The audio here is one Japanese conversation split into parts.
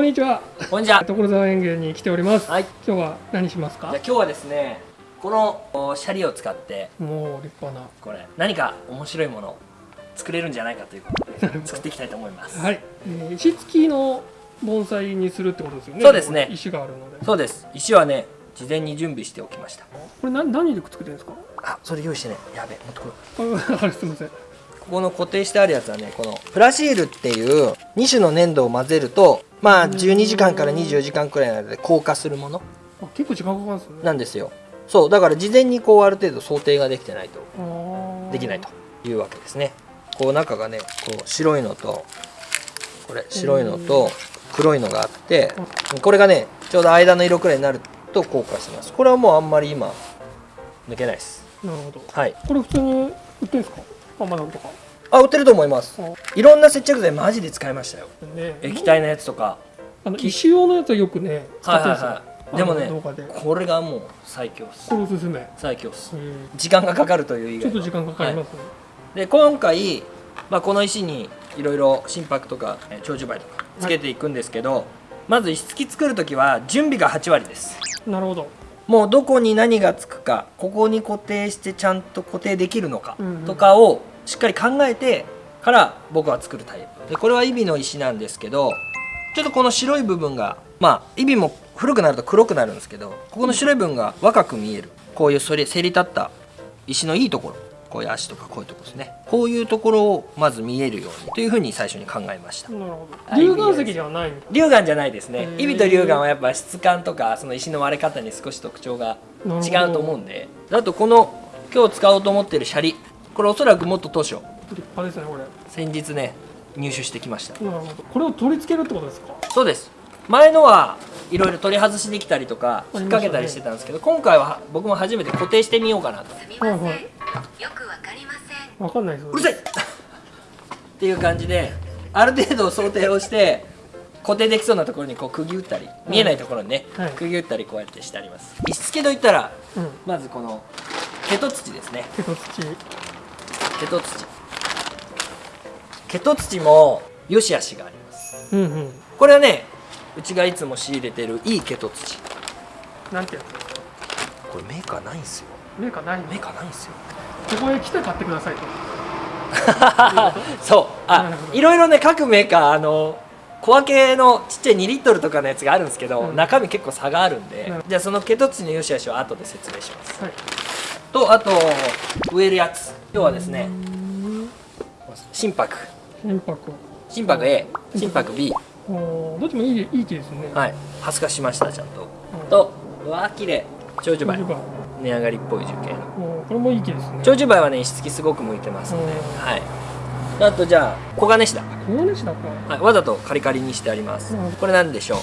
こんにちは。こんにちは。所沢園芸に来ております。はい。今日は何しますか？じゃあ。今日はですね、このおシャリを使ってもう立派な。これ何か面白いものを作れるんじゃないかということで 作っていきたいと思います。はい。えー石付きの盆栽にするってことですよね。そうですね石があるので。そうです。石はね、事前に準備しておきました。これ何何でくってるんですか？あ、それ用意してね。やべ、持ってこよあれすみません。ここの固定してあるやつはね、このプラシールっていう2種の粘土を混ぜると、まあ12時間から24時間くらいの間で硬化するものあ結構時間かかるんですね。なんですよ。そう、だから事前にこうある程度想定ができてないとできないというわけですね。こう中がね、こう白いのと、これ白いのと黒いのがあって、これがね、ちょうど間の色くらいになると硬化します。これはもうあんまり今抜けないです。なるほど。はい。これ普通に売ってるんですか？あまだとか。あ、売ってると思います。あいろんな接着剤マジで使いましたよ。ね。液体のやつとか。あの石用のやつはよくね使ってるんですよ。はいはいはいでもね。これがもう最強っすこれおすすめ。最強っすえー時間がかかるという以外はちょっと時間かかりますね。で今回、まあ、この石にいろいろ心拍とかえー長寿梅とかつけていくんですけど、まず石付き作る時は準備が8割ですなるほど。もうどこに何がつくかここに固定してちゃんと固定できるのかとかをしっかり考えてから僕は作るタイプ。でこれはイビの石なんですけどちょっとこの白い部分がまあイビも古くなると黒くなるんですけどここの白い部分が若く見える。こういうそれせり立った石のいいところ。こういう足とかこういうところですね。こういうところをまず見えるようにというふうに最初に考えました。なるほど。はい龍岩石ではない。龍岩じゃないですね。イビと龍岩はやっぱ質感とかその石の割れ方に少し特徴が違うと思うんで。あとこの今日使おうと思ってるシャリこれおそらくもっと当初立派ですねこれ。先日ね入手してきましたなるほど。これを取り付けるってことですか？そうです前のはいろいろ取り外しできたりとか引っ掛けたりしてたんですけど、今回は僕も初めて固定してみようかなとすみません、はいはいよくわかりませんわかんないですよ。うるさいっていう感じである程度想定をして固定できそうなところにこう釘打ったり見えないところにね、はい釘打ったりこうやってしてあります石付けといったらうん。まずこの毛と土ですね手と土。毛と土毛と土も良し悪しがあります。うんうん。これはねうちがいつも仕入れてるいい毛と土なんてやつ？これメーカーないんすよ。メーカーないの？メーカーないんすよ。ここへ来て買ってくださいと。そう。あいろいろね各メーカーあの小分けのちっちゃい2リットルとかのやつがあるんですけど、うん。中身結構差があるんで、うんじゃあその毛と土の良し悪しを後で説明します。はい。とあと植えるやつ。今日はですね心拍。心拍。心拍 A 心拍 B どっちもいいいい木ですね。はい。ハス化しましたちゃんと、うん。とうわー綺麗。長寿梅。値上がりっぽい樹形のこれもいい木ですね。長寿梅はね石付きすごく向いてますので、うん。はい。あとじゃあ黄金シダ、黄金石だか。はい、わざとカリカリにしてあります、うん。これなんでしょう？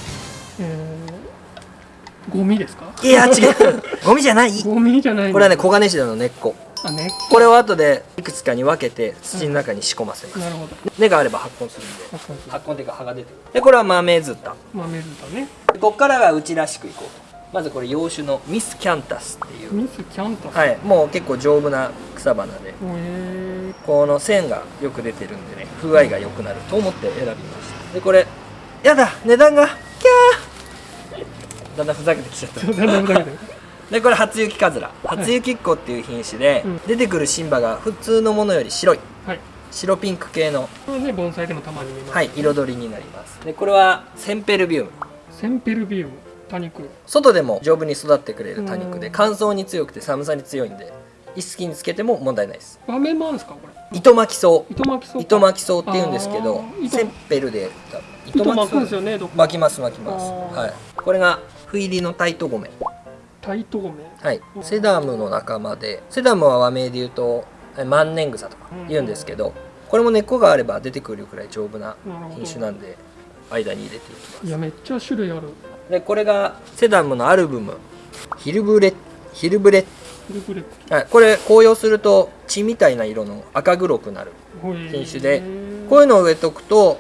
えー、ゴミですか？いや違う ゴミじゃないゴミじゃない。これはね。黄金シダの根っこあね。こ？れを後でいくつかに分けて土の中に仕込ませます、なるほど。根があれば発根するんであそうそう発根っていうか葉が出てくるでこれは豆ズッタ豆ずだね。でここからはうちらしくいこうとまずこれ洋種のミスキャンタスっていうミスキャンタス？はいもう結構丈夫な草花でえこの線がよく出てるんでね風合いが良くなると思って選びましたでこれやだ値段がキャーだんだんふざけてきちゃった。ー、だんだん で。でこれ初雪かずら。初雪っ子っていう品種で、うん。出てくる新葉が普通のものより白い。はい。白ピンク系の、これね盆栽でもたまに見ます。はい、彩りになります。でこれはセンペルビウム。センペルビウム。多肉。外でも丈夫に育ってくれる多肉でうん。乾燥に強くて寒さに強いんで石突きにつけても問題ないです。豆もあるんですかこれ？糸巻き草。糸巻きそうか。糸巻き草って言うんですけどセンペルで糸巻くんですよね。どっか。巻きます巻きます。はい。これが斑入りのタイトゴメ。タイトゴメ？はい。セダムの仲間でセダムは和名で言うとえ万年草とか言うんですけどこれも根っこがあれば出てくるくらい丈夫な品種なんで間に入れていきます。いやめっちゃ種類ある。でこれがセダムのアルブム。ヒルブレヒルブレフルブレッはい、これ紅葉すると血みたいな色の赤黒くなるク。品種でこういうのを植えとくと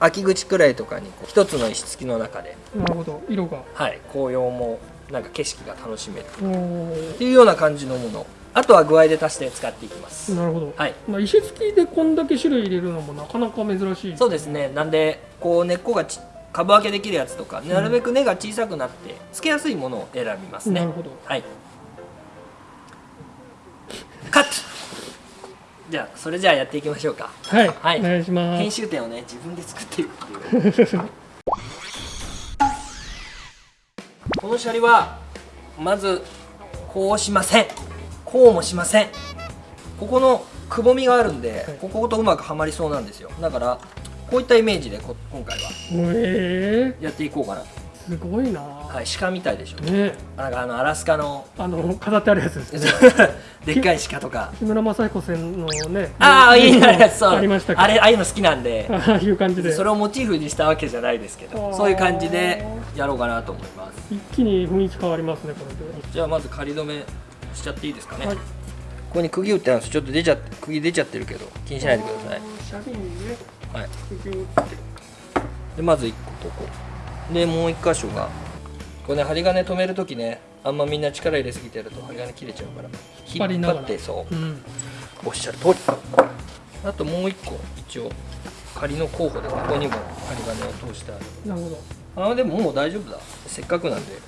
秋口くらいとかにこう一つの石付きの中で、なるほど。色が。はい、紅葉もなんか景色が楽しめるっていうような感じのもの。あとは具合で足して使っていきます。なるほど。はい。まあ石付きでこんだけ種類入れるのもなかなか珍しい。そうですね。なんでこう根っこがち株分けできるやつとかなるべく根が小さくなってつけやすいものを選びますね。なるほど。はい。カットじゃあそれじゃあやっていきましょうか。はい、はい。お願いしま編す集点をね自分で作っていくっていう。このシャリはまずこうしません。こうもしません。ここのくぼみがあるんで、はい。こことうまくはまりそうなんですよ。だからこういったイメージでこ今回はえやっていこうかなー、すごいな、はい鹿みたいでしょね。なんかあのアラスカの。あの飾ってあるやつですね。でっかい鹿とか。木村雅彦さんのねああいいね。そう。ありましたか？あれああいうの好きなんで。あ あいう感じで。それをモチーフにしたわけじゃないですけど。そういう感じでやろうかなと思います。一気に雰囲気変わりますねこれで。じゃあまず仮止めしちゃっていいですかね、はい。ここに釘打ってあるんですちょっと出ちゃって釘出ちゃってるけど気にしないでください、シャリにね。はい、釘を打って。でまず1個ここでもう1箇所が。これね針金止めるときねあんまみんな力入れすぎてやると針金切れちゃうから。引っ張ってそう。うん。おっしゃる通り。あともう1個一応仮の候補でここにも針金を通してある。なるほど。あーでももう大丈夫だ。せっかくなんでこ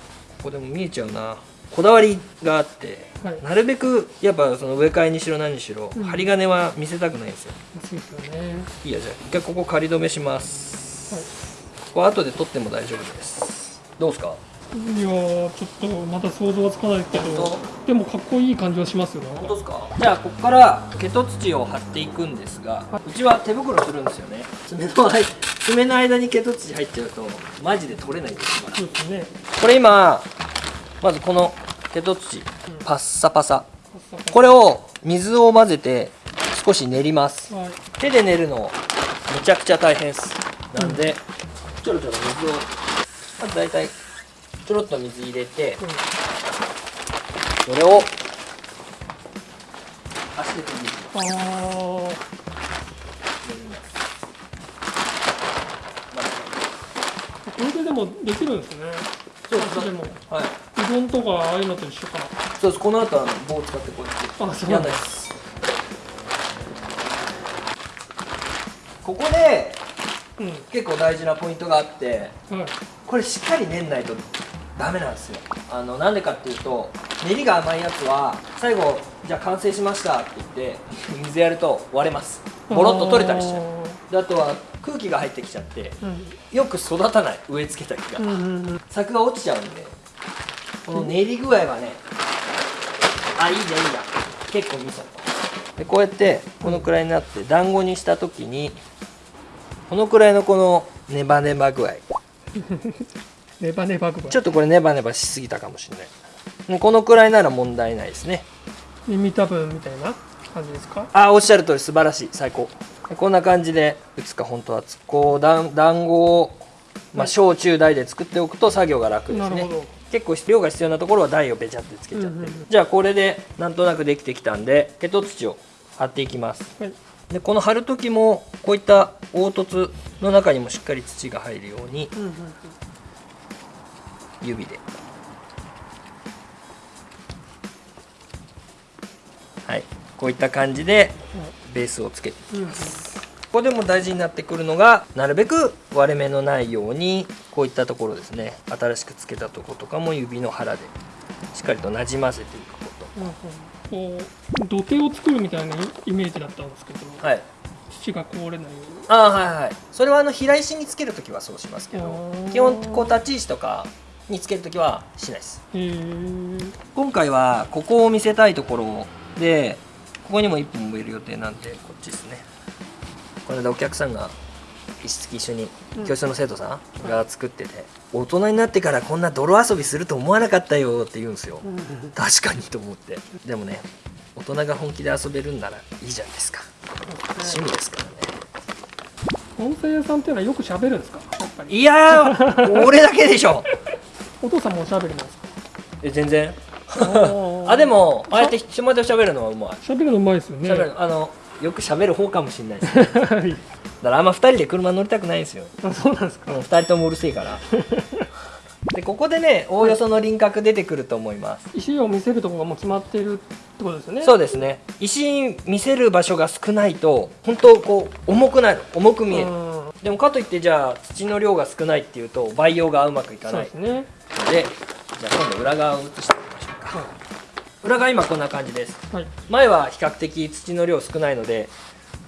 こでも見えちゃうな。こだわりがあって、はい。なるべくやっぱその植え替えにしろ何にしろ、うん。針金は見せたくないんですよ。ですよね。いいやじゃあ一回ここ仮止めします、ここ後で取っても大丈夫です。どうですか？いやーちょっとまだ想像はつかないけど本でもかっこいい感じはしますよ。ね本当ですか？じゃあここから毛と土を張っていくんですが、うちは手袋するんですよね。爪の間爪の間に毛と土入っちゃうとマジで取れないですから。そうですね。これ今まずこの毛と土パッサパサ。ここれを水を混ぜて少し練ります。はい。手で練るのめちゃくちゃ大変です。なんで、ちょろちょろ水をまず大体ちょろっと水入れてうん。それを足で研ぎてあー。これででもできるんですね。そうです足でもうはいうどんとかああいうのと一緒かそうです。この後はあの棒を使ってこうやってあそうなんですここでうん。結構大事なポイントがあってはい。これしっかり練んないとダメなんですよ。あのなんでかっていうと練りが甘いやつは最後じゃあ完成しましたって言って水やると割れます。ボロッと取れたりしちゃう。であとは空気が入ってきちゃってうん。よく育たない植え付けた木が、うんうんうん。作が落ちちゃうんでこの練り具合はねあいいねいいな結構見た。でこうやってこのくらいになって団子にした時にこのくらいのこのネバネバ具合。ネバネバ具合。ちょっとこれネバネバしすぎたかもしれない。もうこのくらいなら問題ないですね。耳たぶみたいな感じですか？あおっしゃる通り素晴らしい。最高。でこんな感じで打つか本当は。こう団団子を、まあ、小中大で作っておくと作業が楽ですね。結構量が必要なところは台をべちゃってつけちゃってる、うんうんうん。じゃあこれでなんとなくできてきたんで毛と土を貼っていきます。はいでこの貼る時もこういった凹凸の中にもしっかり土が入るように指で。はい。こういった感じでベースをつけてうんうん。ここでも大事になってくるのがなるべく割れ目のないようにこういったところですね。新しくつけたところとかも指の腹でしっかりとなじませていくこうんうんこう土手を作るみたいなイメージだったんですけど、とはい。土が壊れないように。ああはいはいそれはあの平石につけるときはそうしますけど基本こう立ち石とかにつけるときはしないです。今回はここを見せたいところでここにも1本植える予定なんでこっちですね。この間お客さんが一緒にうん。教室の生徒さんが作ってて、大人になってからこんな泥遊びすると思わなかったよって言うんですよ、確かにと思って。でもね大人が本気で遊べるんならいいじゃないですか。趣味ですからね。温泉屋さんっていうのはよく喋るんですか？やっぱり。いやー俺だけでしょ。お父さんもおしゃべりなんですか？え全然。ああでもああやって人前で喋るのはうまい。喋るのうまいですよね。あのよく喋る方かもしれないですね。だはい。からあんま2人で車乗りたくないんですよ。あそうなんですか。もう2人ともうるせえから。でここでねおおよその輪郭出てくると思います。石を見せるところがもう決まっているってことですよね。そうですね。石見せる場所が少ないと本当こう重くなる。重く見える。うん。でもかといってじゃあ土の量が少ないっていうと培養がうまくいかない。ですね。でじゃあ今度裏側を写して裏側今こんな感じです。はい。前は比較的土の量少ないので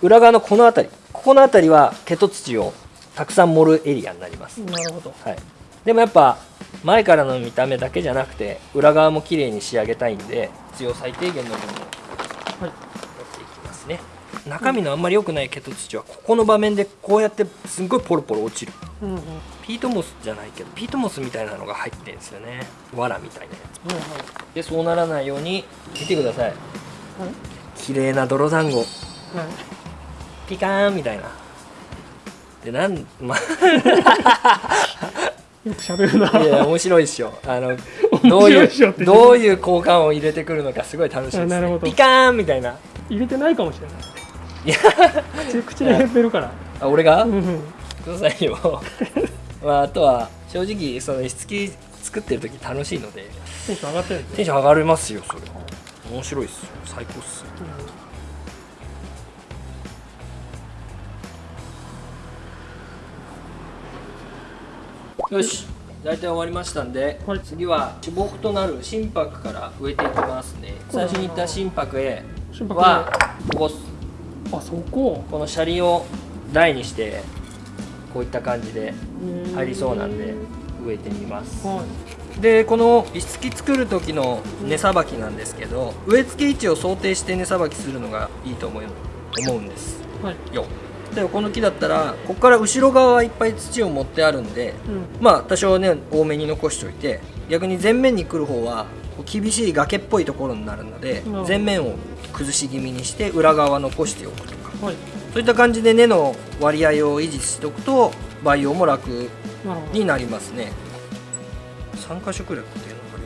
裏側のこの辺りここの辺りは毛と土をたくさん盛るエリアになります、なるほど。はい、でもやっぱ前からの見た目だけじゃなくて裏側も綺麗に仕上げたいんで必要最低限の分をはいやっていきますね中身のあんまり良くない毛と土はここの場面でこうやってすんごいポロポロ落ちる。うんうん。はピートモスじゃないけどピートモスみたいなのが入ってるんですよね。藁みたいなやいはいつでそうならないように見てください。はい綺麗な泥団子。はいピカーンみたいな。でなんまよく喋るな。いや面白いっしょ。あの面どういうどういう効果音を入れてくるのかすごい楽しいです、ね、あなるほど。ピカーンみたいな。入れてないかもしれないいや口口で言ってるから。あ俺が？うん。うんくださいよ。まああとは正直その石付き作ってる時楽しいので。テンション上がってるテンション上がりますよそれ。は面白いっすよ。最高っすよ。よし。大体終わりましたんで、はい。次は主木となる心拍から植えていきますね。最初に言った心拍へ心拍はここあそこ。この車輪を台にしてこういった感じで入りそうなんで植えてみます。はい。でこの石付き作る時の根さばきなんですけど植え付け位置を想定して根さばきするのがいいと思う思うんです。はい。よ。例えばこの木だったらここから後ろ側はいっぱい土を持ってあるんでうん。まあ多少ね多めに残しておいて逆に前面に来る方は厳しい崖っぽいところになるので前面を崩し気味にして裏側は残しておくとか。はい。そういった感じで根の割合を維持しておくと培養も楽になりますね。3箇所くらい固定の針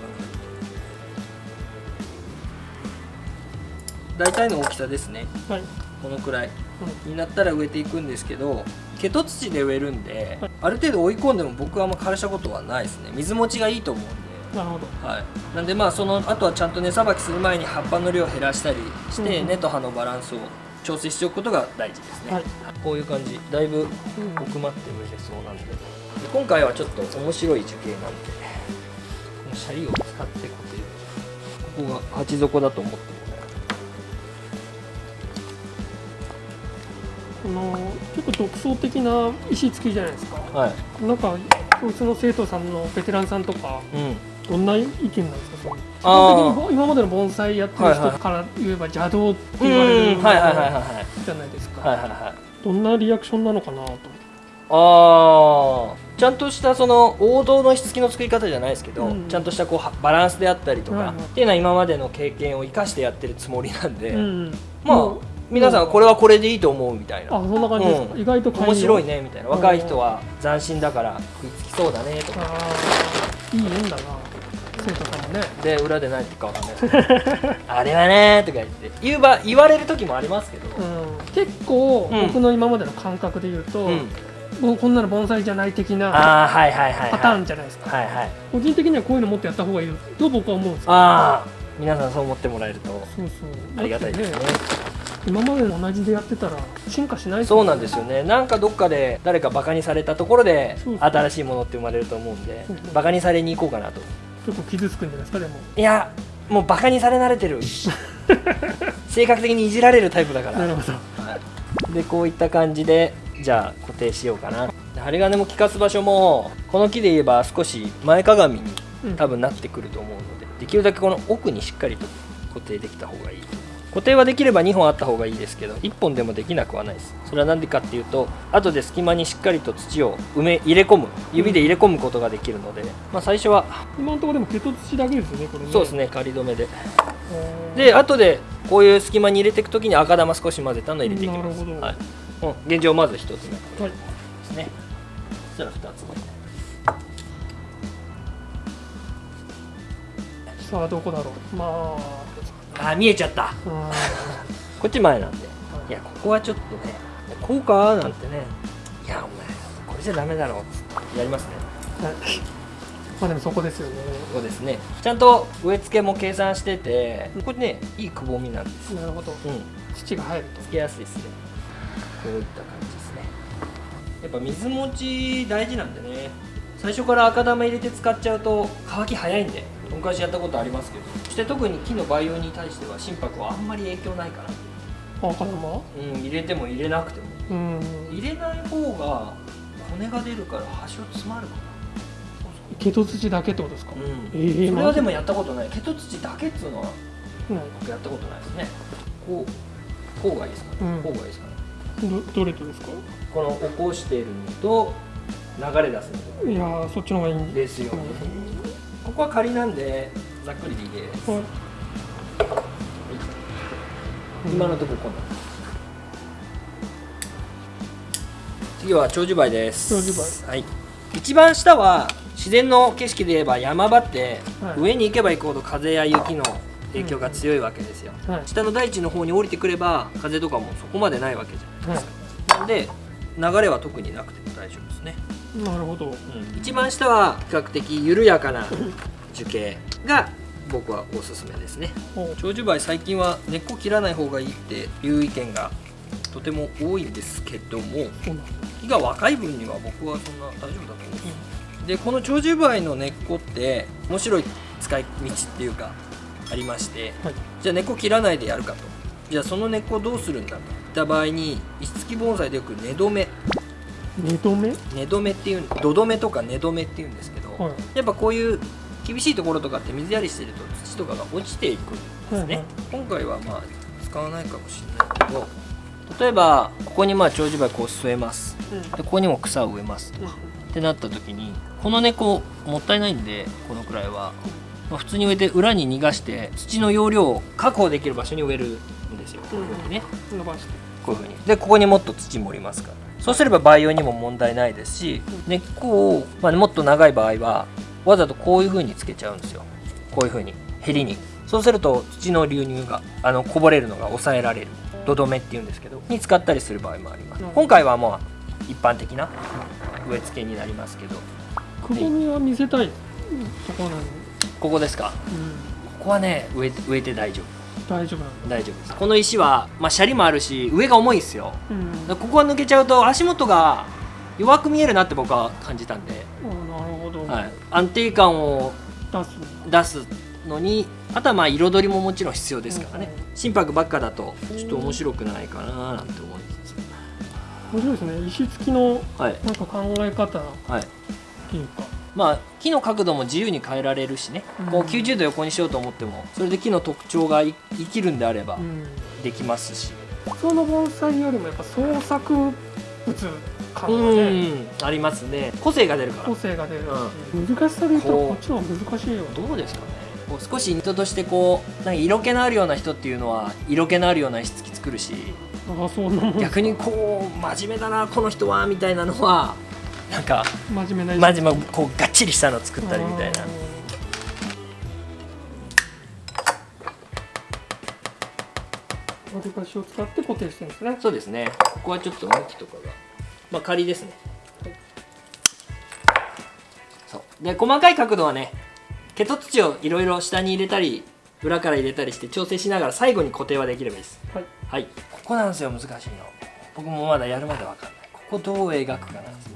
が大体の大きさですね。はい。このくらい。うんになったら植えていくんですけど毛と土で植えるんで、はい。ある程度追い込んでも僕はあんま枯らしたことはないですね。水持ちがいいと思うんでなるほど。はい、なんでまあそのあとはちゃんと根さばきする前に葉っぱの量を減らしたりして、うん根と葉のバランスを調整しておくことが大事ですね、はい。こういう感じ。だいぶうん。奥まって植えれそうなんでで今回はちょっと面白い樹形なんでこのシャリを使って固定ここが鉢底だと思ってもこの結構独創的な石付きじゃないですか。らはい、なんか教室の生徒さんのベテランさんとかうん、どんな意見なんですかその。基あー。本的に今までの盆栽やってる人から言えば邪道って言われるうんはいはいじゃないですか、はいはいはいどんなリアクションなのかなとあー。ちゃんとしたその王道のしつきの作り方じゃないですけど、うんちゃんとしたこうはバランスであったりとか、はいはい。っていうのは今までの経験を生かしてやってるつもりなんで、うんまあもう皆さんこれはこれでいいと思うみたいな。あそんな感じですか、うん。意外と面白いねみたいな。うん若い人は斬新だから食いつきそうだねとか。ああいい縁だな生徒さん。もねで裏で何言ってるかわかんないあれはねとか言って。言うば言われる時もありますけど、うん、結構うん。僕の今までの感覚で言うと、うん。もうこんなの盆栽じゃない的なパターンじゃないですか、はいはい。個人的にはこういうのもっとやった方がいいと僕は思うんですよ。ああ皆さんそう思ってもらえると。そうそう。ありがたいですね。今までの同じでやってたら進化しないそうなんですよね。なんかどっかで誰かバカにされたところで新しいものって生まれると思うんでバカにされに行こうかなと結構傷つくんじゃないですかでも。いやもうバカにされ慣れてる。性格的にいじられるタイプだから。なるほど。はいでこういった感じでじゃあ固定しようかな。で針金も効かす場所もこの木で言えば少し前かがみにうん多分なってくると思うのでできるだけこの奥にしっかりと固定できた方がいい固定はできれば2本あった方がいいですけど1本でもできなくはないです。それは何でかっていうと後で隙間にしっかりと土を埋め入れ込む指で入れ込むことができるので、まあ、最初は今のところでも毛と土だけですよねこれね。そうですね仮止めで。で後でこういう隙間に入れていくときに赤玉少し混ぜたのを入れていきます。なるほど。はい。うん、現状まず1つ目。はい。ですねそしたら2つさあどこだろう。まあ。目あ見えちゃった。あこっち前なんで。はい。いやここはちょっとねこうかなんてね。いやお前これじゃダメだろやりますね。まあでもそこですよね。そうですね。ちゃんと植え付けも計算しててこれねいいくぼみなんです。よなるほど。うん。土が入ると。つけやすいですね。こういった感じですね。やっぱ水持ち大事なんでね。最初から赤玉入れて使っちゃうと乾き早いんで昔やったことありますけど。そして特に木の培養に対しては心拍はあんまり影響ないから赤玉うん入れても入れなくても。うん。入れない方が骨が出るから端を詰まるから毛と土だけってことですか、うん。ええそれはでもやったことない。毛と土だけっつうのはうん。僕やったことないですね。こうこうがいいですかね、うん。こうがいいですかね。どどれとですか？この起こしているのと流れ出すのいやーそっちの方がいいですよ、ここは仮なんでざっくりでいいです、はい。今のところこんな次は長寿梅です。長寿はい。一番下は自然の景色で言えば山場って、はい。上に行けば行くほど風や雪の影響が強いわけですよ、はい。下の大地の方に降りてくれば風とかもそこまでないわけじゃないですか、なんで流れは特になくても大丈夫ですね、なるほど。一番下は比較的緩やかな樹形が僕はおすすめですね。お。長寿梅最近は根っこ切らない方がいいっていう意見がとても多いんですけども木が若い分には僕はそんな大丈夫だと思うんです。でこの長寿梅の根っこって面白い使い道っていうかありましてはい。じゃあ根っこ切らないでやるかと。じゃあその根っこどうするんだと。いった場合に石付き盆栽でよく根止め二度目根止めっていう土止めとか根止めっていうんですけど、はい。やっぱこういう厳しいところとかって水やりしてると土とかが落ちていくんですね、はいはい。今回はまあ使わないかもしれないけど例えばここにまあ長寿梅こう据えます。うん。でここにも草を植えますとってなった時にこの根っこもったいないんでこのくらいは、まあ普通に植えて裏に逃がして土の容量を確保できる場所に植えるんですよ。こういうふうにね。伸ばして。こういうふうに。でここにもっと土盛りますからそうすれば培養にも問題ないですし根っこを、まあ、もっと長い場合はわざとこういうふうにつけちゃうんですよ。こういうふうにヘりに。そうすると土の流入があのこぼれるのが抑えられる。土留めっていうんですけどに使ったりする場合もあります。うん。今回はまあ一般的な植え付けになりますけど。くぼみは見せたいところなのに、ここですか？うん、ここはね植えて植えて大丈夫大丈夫なんだ。大丈夫です。この石は、まあ、シャリもあるし上が重いですよ。うん。ここが抜けちゃうと足元が弱く見えるなって僕は感じたんで、あなるほど、はい、安定感を出す出すのにあとはまあ彩りももちろん必要ですからね。うん心拍ばっかだとちょっと面白くないかななんて思いつつ面白いですね。石付きのはい。なんか考え方っはい。ていうかまあ木の角度も自由に変えられるしね、うん。こう90度横にしようと思ってもそれで木の特徴がい生きるんであればうん。できますし。普通の盆栽よりもやっぱ創作物感うがねん。ありますね。個性が出るから。個性が出るし、難しさで言ったらこっちの方が難しいよ。どうですかね。こう少し人としてこうなんか色気のあるような人っていうのは色気のあるような石付き作るし。ああそんな逆にこう真面目だなこの人はみたいなのはなんか真面目な真面目こうがっちりしたの作ったりみたいな。割り箸を使って固定してるんですね。そうですね。ここはちょっと向きとかが。まあ仮ですね。そう。で細かい角度はね毛と土をいろいろ下に入れたり裏から入れたりして調整しながら最後に固定はできればいいです。はい。はい。ここなんですよ難しいの。僕もまだやるまでわかんない。ここどう描くかなんですね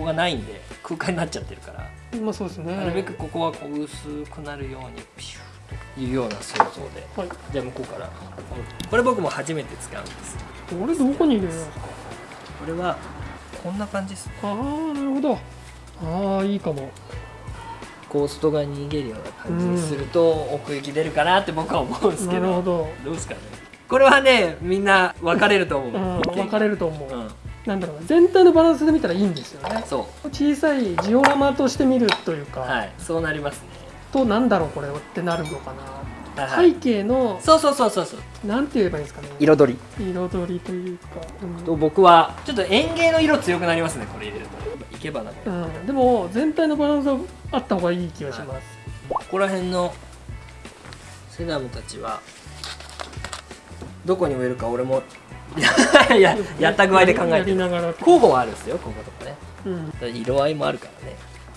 ここがないんで空間になっちゃってるから。まあそうですね。なるべくここはこう薄くなるようにピューというような想像で。はい。じゃあ向こうから。これ僕も初めて使うんです。これどこに入れるんですかこれはこんな感じですああなるほど。ああいいかも。こう外側に逃げるような感じにすると奥行き出るかなって僕は思うんですけど。なるほど。どうですかね。これはねみんな分かれると思う、うん分かれると思う、うんなんだろうな全体のバランスで見たらいいんですよね。そ小さいジオラマとして見るというか、うはいそうなりますね。となんだろうこれってなるのかな、はいはい。背景のそうそうそうそうそう。なんて言えばいいんですかね。彩り。彩りというか、うん。と僕はちょっと園芸の色強くなりますねこれ入れると。いけばな。こうん、でも全体のバランスはあった方がいい気がします、こら辺のセダムたちはどこに植えるか俺も ややった具合で考えやて。候補はあるんですよこことかね。うん。色合いもあるからね。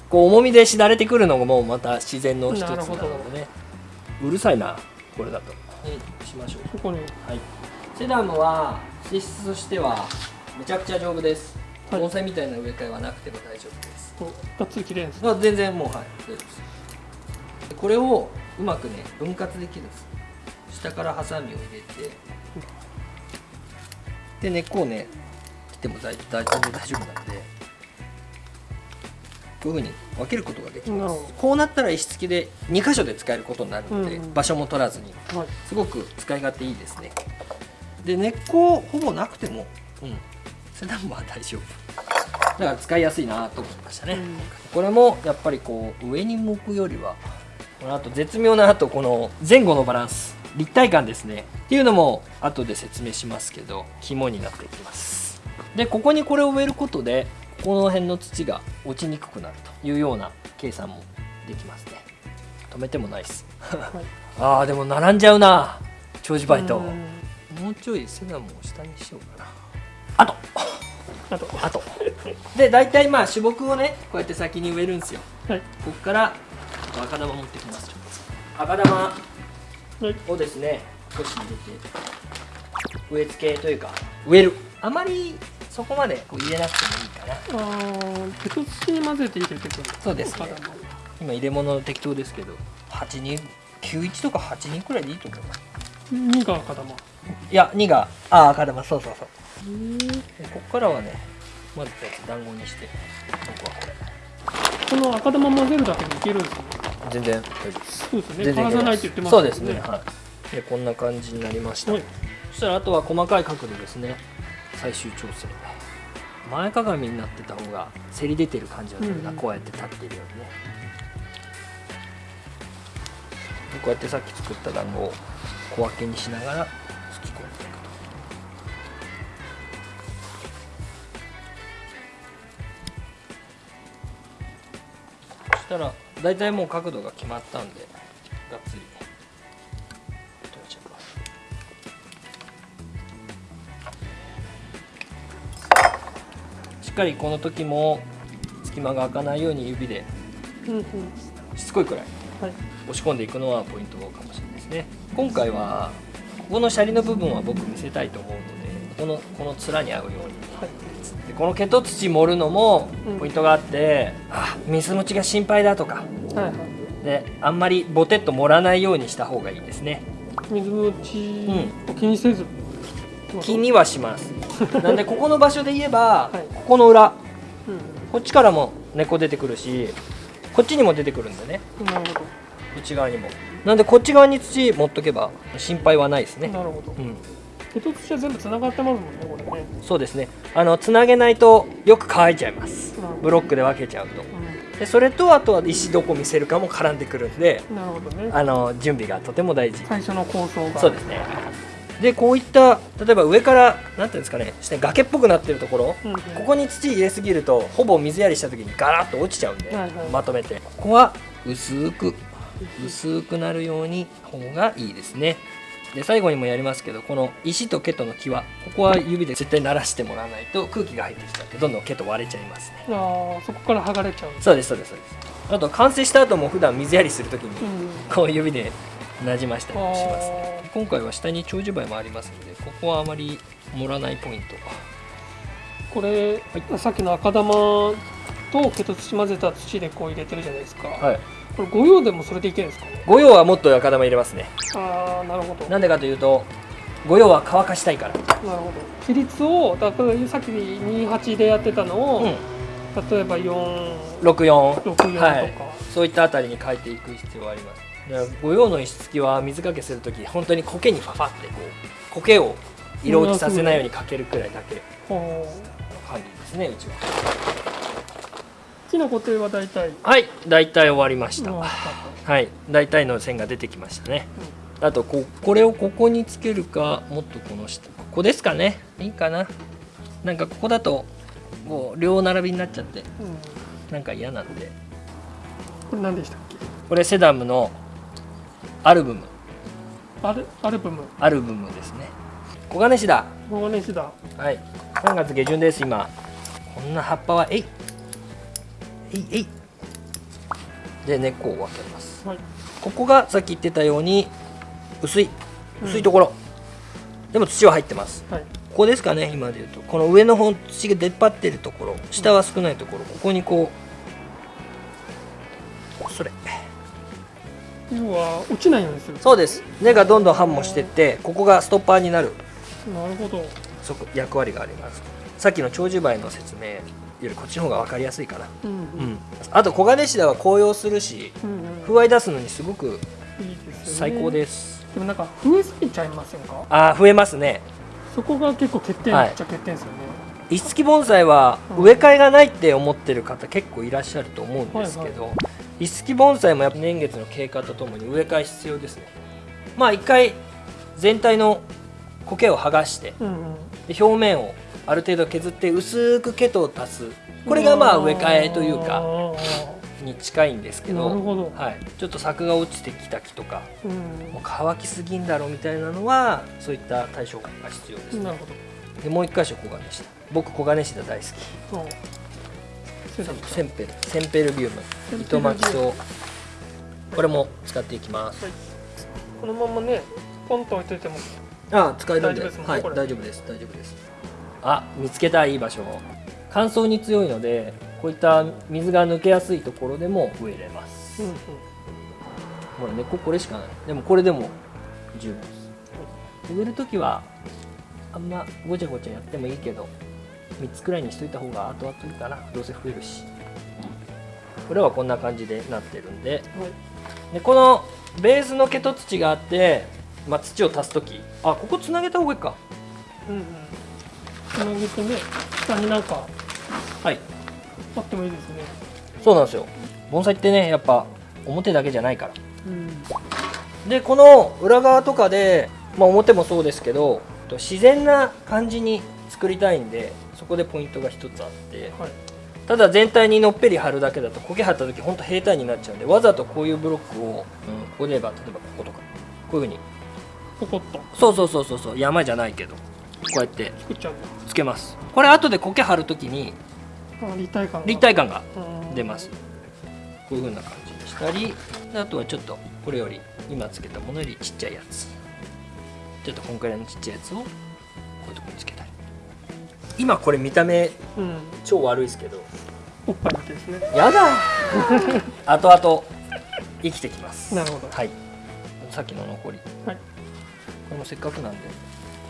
こう重みでしだれてくるのもまた自然の一つなのでね。うるさいなこれだと。にしましょうそこに。はい。セダムは資質としてはめちゃくちゃ丈夫です。はい。盆栽みたいな植え替えはなくても大丈夫です。がっつり綺麗ですまあ全然もうはい大丈夫です。でこれをうまくね分割できるんです。下からハサミを入れてで根っこをね切っても大大全然大丈夫なんでこういうふうに分けることができます。こうなったら石付きで2箇所で使えることになるので、うんうん。場所も取らずにどはい。すごく使い勝手いいですね。で根っこほぼなくてもうんセダンは大丈夫。だから使いやすいなと思いましたね、うん。これもやっぱりこう上に向くよりはこのあと絶妙なあとこの前後のバランス立体感ですね。っていうのも後で説明しますけど肝になっていきます。でここにこれを植えることでこの辺の土が落ちにくくなるというような計算もできますね。止めてもないです。はい。あーでも並んじゃうな。長寿バイトうん。もうちょいセダムを下にしようかな。あと。あと。あと。で大体まあ種木をねこうやって先に植えるんですよ。はい。ここから赤玉持ってきます。赤玉。はいをですね少し入れて植え付けというか植える。あまりそこまでこう入れなくてもいいかな。あーペト土に混ぜて入れていくんですそうですね。今入れ物適当ですけど8人？91とか8人くらいでいいと思います2が赤玉。いや2があ赤玉。そうそうそう。でここからはねまずやつ団子にして僕はこれこの赤玉混ぜるだけでいけるんですね全然。大丈夫ですそうです。ねって言ってますそうですね。はい。でこんな感じになりました、はい。そしたらあとは細かい角度ですね。最終調整。前かがみになってた方がせり出てる感じがするな、うんうん。こうやって立っているようにね。でこうやってさっき作った団子を小分けにしながら突き込んでいくと。そしたら大体もう角度が決まったんでがっつり取れちゃいますしっかりこの時も隙間が開かないように指でしつこいくらいはい。押し込んでいくのはポイントかもしれないですね。今回はここのシャリの部分は僕見せたいと思うのでこのこの面に合うように。はい。でこの毛と土盛るのもうん。ポイントがあって、あ水持ちが心配だとか。はいはい。であんまりボテッと盛らないようにした方がいいですね。水のちを気にせず、気にはします。なんでここの場所で言えば、はい。ここの裏。うこっちからも根っこ出てくるしこっちにも出てくるんでね。ん、なるほ内側にも。なんでこっち側に土持っとけば心配はないですね。どなるほど。うん。手と土は全部つながってますもんねこれね。そうですね。あのつなげないとよく乾いちゃいます。ブロックで分けちゃうと。うでそれとあとは石どこ見せるかも絡んでくるんでんなるほどね。あの準備がとても大事。最初の構想が。そうですね。でこういった例えば上からなんていうんですかねして崖っぽくなってるところうんうん、ここに土入れすぎるとほぼ水やりした時にガラッと落ちちゃうんで、はいはい。まとめて。ここは薄く薄くなるように方がいいですねで最後にもやりますけどこの石と毛との際ここは指で絶対鳴らしてもらわないと空気が入ってきちゃってどんどん毛と割れちゃいますね。ああそこから剥がれちゃうそうですそうですそうです。あと完成した後も普段水やりする時にうん。こう指でなじましたりもしますね。あ今回は下に長寿梅もありますのでここはあまり盛らないポイント。ーこれ、さっきの赤玉と毛と土混ぜた土でこう入れてるじゃないですか、はいこれ御用でもそれでいけるんですか？ね御用はもっと赤玉入れますね。ああなるほど。なんでかというと御用は乾かしたいから。なるほど。比率をだからさっき28でやってたのを、うん。例えば464 64 64とか、はい。そういったあたりに変えていく必要はあります。だから御用の石付きは水かけするとき本当に苔にファファってこう苔を色落ちさせないようにかけるくらいだけほう感じですねうちは木の固定は大体。はい大体終わりました、うん。はい大体の線が出てきましたね。あとここれをここにつけるかもっとこの下ここですかね。いいかな。なんかここだともう両並びになっちゃってうん。なんか嫌なんで。これ何でしたっけ？これセダムのアルブム。アルアルブム？アルブムですね。黄金シダ黄金シダはい3月下旬です今。こんな葉っぱはえいえいえい。で根っこを分けます。はい。ここがさっき言ってたように薄い薄いところ、でも土は入ってます。はい。こですかね今で言うと。この上の方土が出っ張ってるところ。下は少ないところ。ここにこうそれ。要は落ちないようにする。そうです。根がどんどん繁茂してってここがストッパーになる。なるほど。そこ役割があります。さっきの長寿梅の説明よりこっちの方が分かりやすいかなうんううん。んあと黄金シダは紅葉するしうんうん。風合い出すのにすごくいいですよね。最高ですでもなんか増えすぎちゃいませんか？ああ増えますね。そこが結構欠点はい。っちゃ欠点ですよね、石付き盆栽はうん。植え替えがないって思ってる方結構いらっしゃると思うんですけど、石付き盆栽もやっぱ年月の経過とともに植え替え必要ですね。まあ一回全体の苔を剥がしてうんうん。で表面をある程度削って薄く毛と足す。これがまあ植え替えというあかーに近いんですけどはい、ちょっと柵が落ちてきた木とかうん。もう乾きすぎんだろうみたいなのはそういった対処が必要ですなるほど。でもう一箇所黄金シダ僕黄金シダ大好き。センペル。センペルビウム。糸巻き草これも使っていきます。このままねポンと置いといてもあ使えるんで。ねはい大丈夫です。大丈夫ですあ見つけたいい場所。乾燥に強いのでこういった水が抜けやすいところでも植えれます、ほら根っここれしかない。でもこれでも十分です。植える時はあんまごちゃごちゃやってもいいけど3つくらいにしといた方が後々いいかな。どうせ増えるし。これはこんな感じでなってるんで。はいでこのベースの毛と土があって、まあ、土を足す時。あここつなげた方がいいか。うんうん。つなげてね下になんかはい。あってもいいですね。そうなんですよ。盆栽ってねやっぱ表だけじゃないから。うん。でこの裏側とかで、まあ、表もそうですけどと自然な感じに作りたいんでそこでポイントが一つあって。はい。ただ全体にのっぺり貼るだけだと苔張った時ほんと平坦になっちゃうんでわざとこういうブロックを、うん、ここで言えば例えばこことかこういうふうに。ポコッと。そうそうそうそうそう山じゃないけどこうやって。作っちゃうつけます。これ後で苔張る時にあ立体感が。立体感がうん出ます。こういう風な感じにしたりであとはちょっとこれより今つけたものよりちっちゃいやつ。ちょっとこんくらいのちっちゃいやつをこういうとこにつけたり。今これ見た目うん。超悪いですけど。おっぱいですね。やだ。後々生きてきます。なるほど。はい。さっきの残り。はい。これもせっかくなんで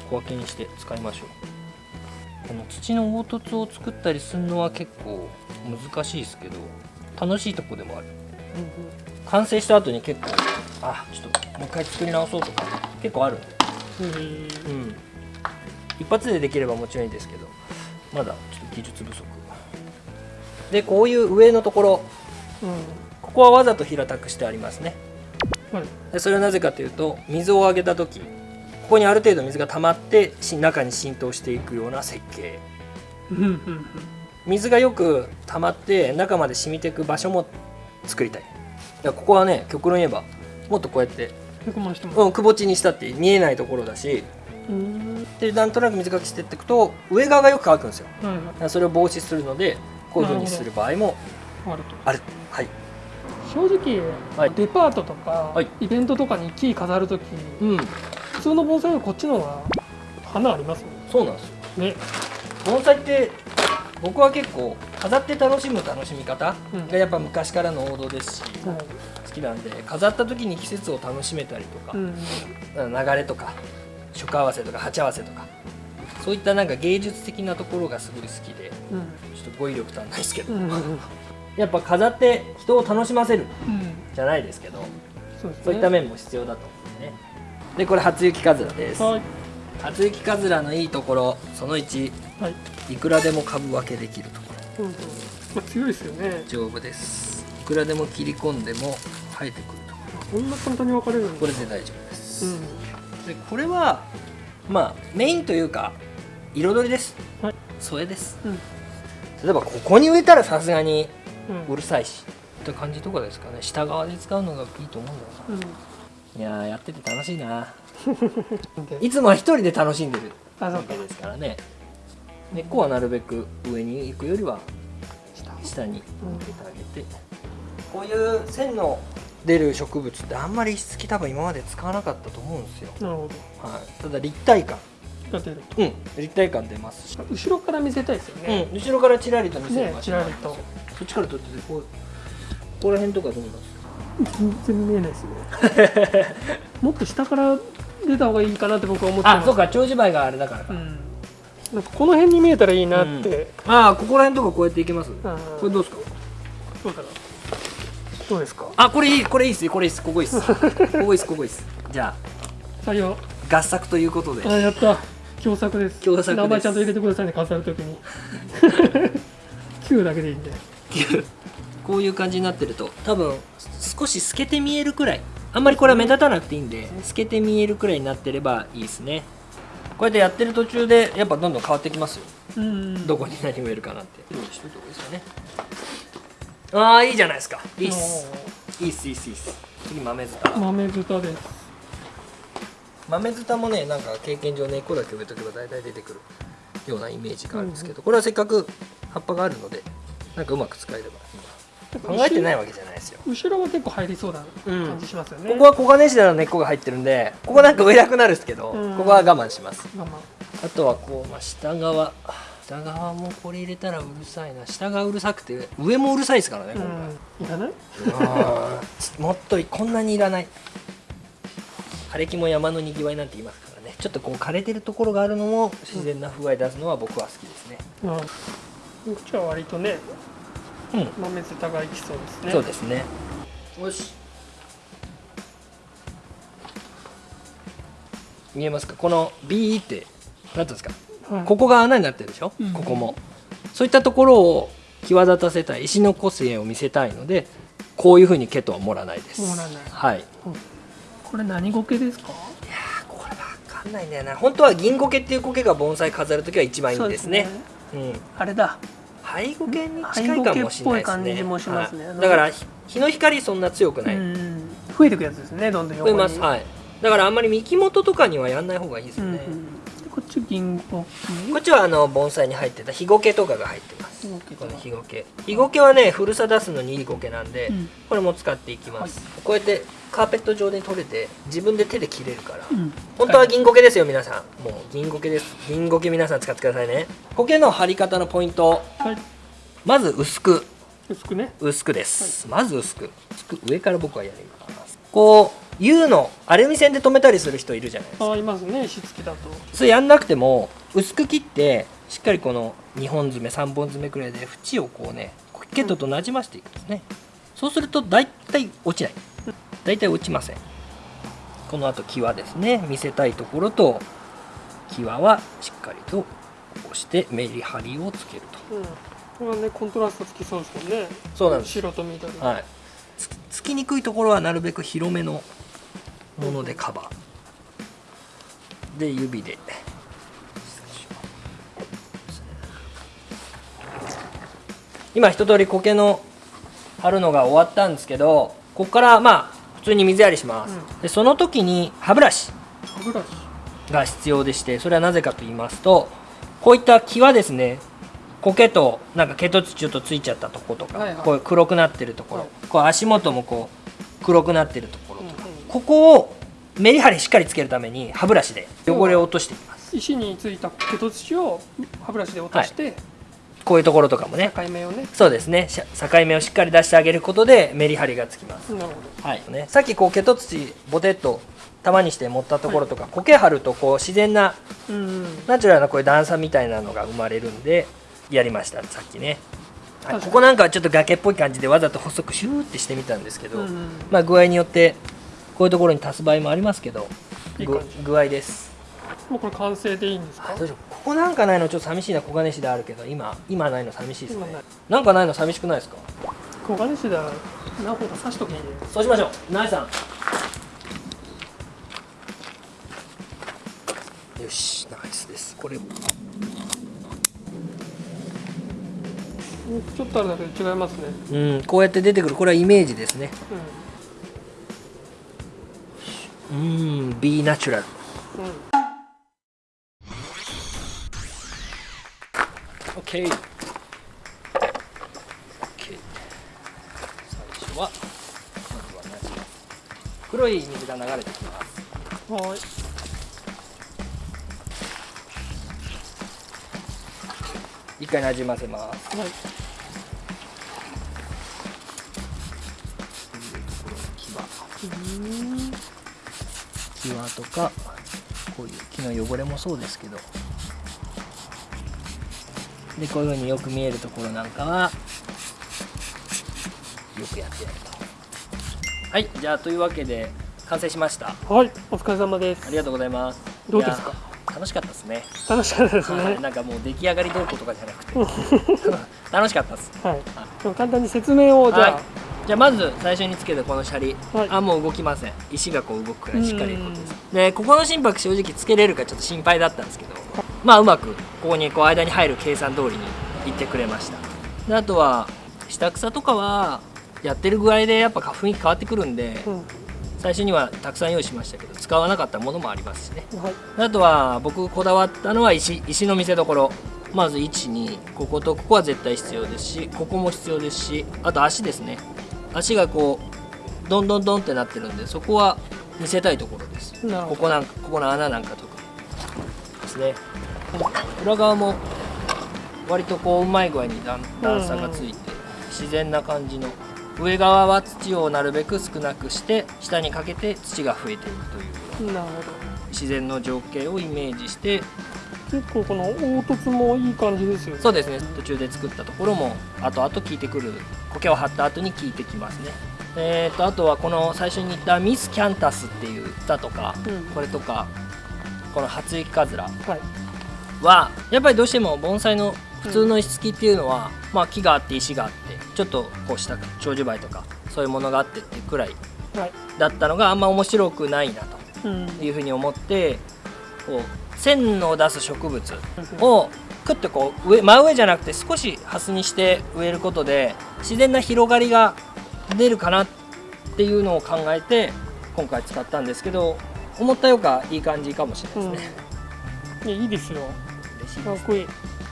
小分けにして使いましょうこの土の凹凸を作ったりするのは結構難しいですけど楽しいとこでもある。完成した後に結構あちょっともう一回作り直そうとか結構ある。うんうん一発でできればもちろんいいですけどまだちょっと技術不足。でこういう上のところ。うん。ここはわざと平たくしてありますね。はい。でそれはなぜかというと水をあげた時ここにある程度水が溜まってし中に浸透していくような設計。うんうんうん水がよく溜まって中まで染みていく場所も作りたい。ここはね極論言えばもっとこうやって、うん、くぼ地にしたって見えないところだしうんでなんとなく水かけしてっていくと上側がよく乾くんですよ。はいだからそれを防止するのでこういう風にする場合もはいあるとある。はい。正直、はい。デパートとか、はい。イベントとかに木飾るときうん普通の盆栽よりこっちの方が花ありますもそうなんですよ。んね。盆栽って僕は結構飾って楽しむ楽しみ方うん。がやっぱ昔からの王道ですし、はい。好きなんで飾った時に季節を楽しめたりとか、うん流れとか色合わせとか鉢合わせとかそういったなんか芸術的なところがすごい好きでうん。ちょっと語彙力足んないですけど、うんうん やっぱ飾って人を楽しませるうん。じゃないですけどそうね。そういった面も必要だとでこれ初雪かずらです。はい。初雪かずらのいいところその1はい。いくらでも株分けできるところ。うんうん。まあ、強いですよね。丈夫です。いくらでも切り込んでも生えてくるとここんな簡単に分かれるこれで大丈夫です、うん。でこれはまあメインというか彩りです、はい。添えです。うん。例えばここに植えたらさすがにうん。うるさいしって感じとかですかね。下側で使うのがいいと思うんだようん。ないやーやってて楽しいな。で いつもは一人で楽しんでるあそうか。わけですからね。根っこはなるべく上に行くよりは下下にうん入れてあげて、こういう線の出る植物ってあんまり石付き多分今まで使わなかったと思うんですよ、なるほはい、ただ立体感。が出るうん。立体感出ますし、後ろから見せたいですよね、うん。後ろからチラリと見せるね場ちらりと。そっちから撮っててこうここら辺とかどうなんですか？全然見えないですね。もっと下から出た方がいいかなって僕は思ってます。あそうか長寿梅があれだからか、うん。なんかこの辺に見えたらいいなって、ああここら辺とかこうやっていけます、うんこれどうですか？そうだなどうですか？あこれいいこれいいっすこれいいっす。ここいいっす。ここいいっす。ここいいっす。じゃ採用あ合作ということで。あやった。共作です。共作です。名前ちゃんと入れてくださいね飾るときに。Q だけでいいんでこういう感じになってると多分少し透けて見えるくらいあんまりこれは目立たなくていいんで透けて見えるくらいになってればいいですね。こうやってやってる途中でやっぱどんどん変わってきますよ。うん。どこに何植えるかなって。用意しといた方がいいですよね。ああいいじゃないですか。いいっす。いいっすいいっすいいっす。次豆ズタ豆豚です。豆ズタもねなんか経験上根っこだけ植えとけば大体出てくるようなイメージがあるんですけど、これはせっかく葉っぱがあるのでなんかうまく使えれば。今考えてないわけじゃないですよ。後ろは結構入りそうな感じしますよね、ここは黄金シダの根っこが入ってるんでここなんか植えなくなるんですけど、うん。ここは我慢します。まあまあとはこう、まあ、下側下側もこれ入れたらうるさいな。下がうるさくて上もうるさいですからねあ今回、うん。いらない？もっとこんなにいらない。枯れ木も山のにぎわいなんて言いますからね。ちょっとこう枯れてるところがあるのも自然な風合い出すのは僕は好きですね。うん。こっちは割とねうん、豆豚がいきそうですね。そうですね。よし。見えますか？この B って何ていうんですか？はい。ここが穴になってるでしょ、うん。ここも。そういったところを際立たせたい石の個性を見せたいのでこういうふうに毛とは盛らないです。盛らない。はい。これ何苔ですか？これわかんないんだよな。本当は銀苔っていう苔が盆栽飾るときは一番いいんですね。そううん。あれだ灰苔に近いかもしれないですね。だからひ日の光そんな強くない、うん増えていくやつですねどんどん増えますはいだからあんまり幹元とかにはやんない方がいいですうんよね、うんこっち銀こっちはあの盆栽に入ってた日苔とかが入ってます。この日苔日苔はね古さ出すのにいい苔なんで、うん。これも使っていきます、こうやってカーペット上で取れて自分で手で切れるから、うん。本当は銀苔ですよ皆さん。もう銀苔です。銀苔皆さん使ってくださいね。苔の張り方のポイント。はい。まず薄く。薄くね。薄くです、まず薄く。薄く。上から僕はやります。こう U のアルミ線で留めたりする人いるじゃないですか。あいますね。石付きだと。それやんなくても薄く切ってしっかりこの2本爪3本爪くらいで縁をこうねケットとなじませていくんですね、そうすると大体落ちない大体落ちません。このあと際ですね。見せたいところと際はしっかりと押してメリハリをつけると。うん。これはねコントラストつきそうですもんね。そうなんです。白と緑はい。つつきにくいところはなるべく広めのものでカバー。で指で。今一通り苔の貼るのが終わったんですけどここからまあ普通に水やりします、うでその時に歯ブラシが必要でしてそれはなぜかと言いますとこういった際ですね苔となんか毛と土ちょっとついちゃったところとか、はいはい。こう黒くなってるところ、はい。こう足元もこう黒くなってるところとか、うん。うんここをメリハリしっかりつけるために歯ブラシで汚れを落としていきます。石についた毛と土を歯ブラシで落として、こういうところとかもね。境目をね。そうですね。境目をしっかり出してあげることでメリハリがつきます、なるほはい。ね、さっきこう毛と土ボテッと玉にして持ったところとか、苔張るとこう自然などうんうん。ナチュラルなこういう段差みたいなのが生まれるんでやりましたさっきね、はい、ここなんかはちょっと崖っぽい感じでわざと細くシューってしてみたんですけど、うんうん。まあ具合によってこういうところに足す場合もありますけど具合ですもうこれ完成でいいんですか？どうしよう。ここなんかないのちょっと寂しいな小金石であるけど今今ないの寂しいですね今なんかないの寂しくないですか？小金石だ何本か刺しときにそうしましょう。ナイさん。よし。ナイスです。これちょっとあるだけで違いますね。うん。こうやって出てくる。これはイメージですね。ううん。Be natural ん、うん、OK, OK 最初は黒い水が流れてきます。はい。一回なじませます。はい。うん際とかこういう木の汚れもそうですけどでこういう風によく見えるところなんかはよくやってやると。はいじゃあというわけで完成しました。はいお疲れ様です。ありがとうございます。どうですか？楽しかったですね。楽しかったですはいねなんかもう出来上がりどうこうとかじゃなくて。楽しかったです。はい。でも簡単に説明をじゃあ、はい。じゃあまず最初につけたこのシャリ、はい。あもう動きません。石がこう動くくらいしっかりでここの心拍正直つけれるかちょっと心配だったんですけどまあうまくここにこう間に入る計算通りにいってくれました。であとは下草とかはやってる具合でやっぱ雰囲気変わってくるんでうん。最初にはたくさん用意しましたけど使わなかったものもありますしね。はい。あとは僕こだわったのは石石の見せ所。まず12こことここは絶対必要ですしここも必要ですしあと足ですね。足がこうどんどんどんってなってるんでそこは見せたいところです。ここなんかここの穴なんか特にですね裏側も割とこううまい具合に段段差がついて自然な感じの上側は土をなるべく少なくして下にかけて土が増えていくという。自然の情景をイメージしてど結構この凹凸もいい感じですよね。そうですね。途中で作ったところも後々効いてくる苔を張った後に効いてきますね。えー、とあとはこの最初に言ったミスキャンタスっていう歌とか、うん。これとかこの初雪かずら。はいはやっぱりどうしても盆栽の普通の石付きっていうのは、まあ、木があって石があってちょっとこうした長寿梅とかそういうものがあってっていうくらいはいだったのがあんま面白くないなとうん。いうふうに思ってこう線を出す植物をクッとこう上真上じゃなくて少しハスにして植えることで自然な広がりが出るかなっていうのを考えて今回使ったんですけど思ったよかいい感じかもしれないですね、いやいいですよかっこいい。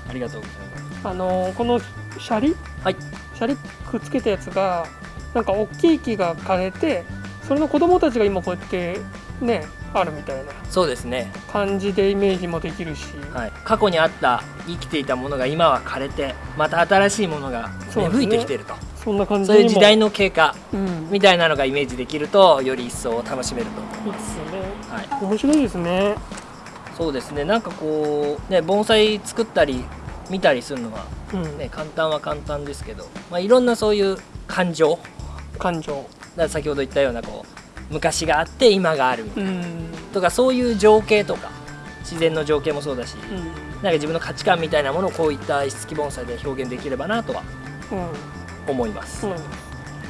ありがとうございます。あのーこのシャリ？はい。シャリくっつけたやつがなんか大きい木が枯れてそれの子供たちが今こうやってねあるみたいな。そうですね、感じでイメージもできるし、はい、過去にあった生きていたものが今は枯れてまた新しいものが芽吹いてきてると。そんな感じそういう時代の、の経過うん、みたいなのがイメージできるとより一層楽しめると思いま、いいですね。はい、面白いですねそうですね。なんかこうね盆栽作ったり見たりするのはうん、ね簡単は簡単ですけど、まあ、いろんなそういう感情。感情。だ先ほど言ったようなこう昔があって今があるみたいな。うん。とかそういう情景とか自然の情景もそうだし、うん。なんか自分の価値観みたいなものをこういった石付き盆栽で表現できればなとはうん思います、うん。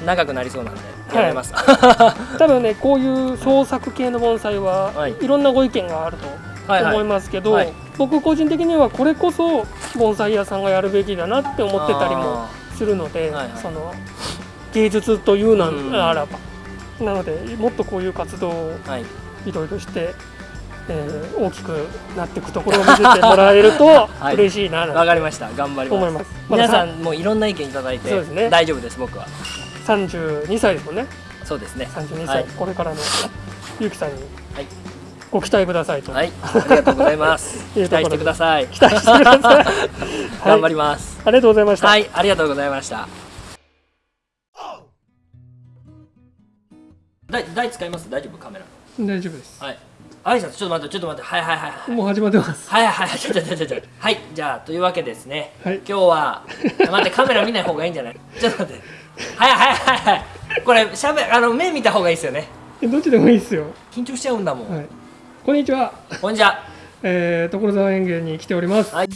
長くなりそうなんでい。やめます、多分ねこういう創作系の盆栽は、はい。い、ろんなご意見があるとはいはい思いますけど、はい。僕個人的にはこれこそ盆栽屋さんがやるべきだなって思ってたりもあするので、はいはい。その芸術というなうん。らば、なのでもっとこういう活動をい。いろいろして、えー大きくなっていくところを見せてもらえると はい。嬉しいなとわかりました。頑張ります。思います。皆さんもういろんな意見いただいてそうですね。大丈夫です僕は。さ32歳ですもんね。そうですね。32歳、はい。これからのゆうきさんに。はいご期待くださいと、はい、ありがとうございます。期待してください。期待してください、頑 張はい、ります。ありがとうございました、はい、ありがとうございました。台台使います？大丈夫？カメラ。大丈夫ですはい。挨拶ちょっと待ってちょっと待ってはいはいはいはい。もう始まってますはいはいはいちょちょちょちょちょはいじゃあというわけですね。はい今日は待ってカメラ見ない方がいいんじゃない？ちょっと待って。はいはいはいはい。これしゃべあの目見た方がいいですよね。えどっちでもいいですよ緊張しちゃうんだもん。はいこんにちはこんにちは。えー、所沢園芸に来ておりますはい。